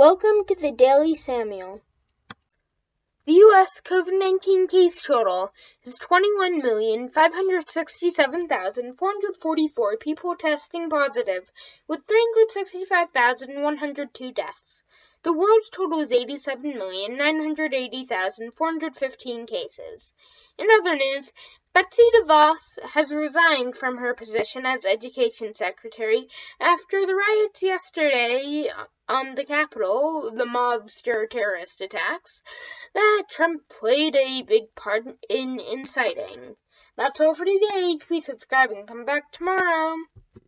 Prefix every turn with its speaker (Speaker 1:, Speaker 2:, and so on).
Speaker 1: Welcome to the Daily Samuel. The U.S. COVID 19 case total is 21,567,444 people testing positive, with 365,102 deaths. The world's total is 87,980,415 cases. In other news, Betsy DeVos has resigned from her position as Education Secretary after the riots yesterday on the Capitol, the mobster terrorist attacks, that Trump played a big part in inciting. That's all for today. Please subscribe and come back tomorrow.